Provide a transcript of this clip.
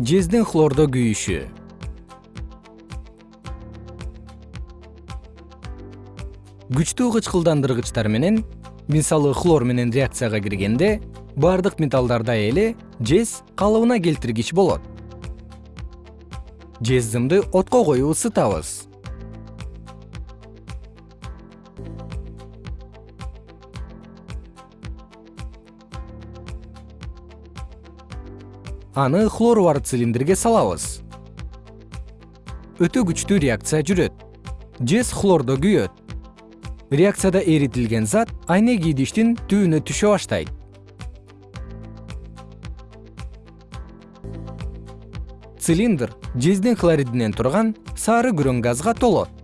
жездин хлордо күйүшү. Күчтүү кычкылдандыргычтар менен мисалы хлор менен реакцияга киргенде баардык металлдарда эле жез калыбына келтиргич болот. Жез дымды отко коюп ысытабыз аны хлору бар цилиндрге салабыз. Өтө күчтүү реакция жүрөт. Жез хлордо күйөт. Реакцияда эритилген зат айнек идиштин түбүнө түшө баштайт. Цилиндр жездин хлоридинен турган сары күрөң газга толот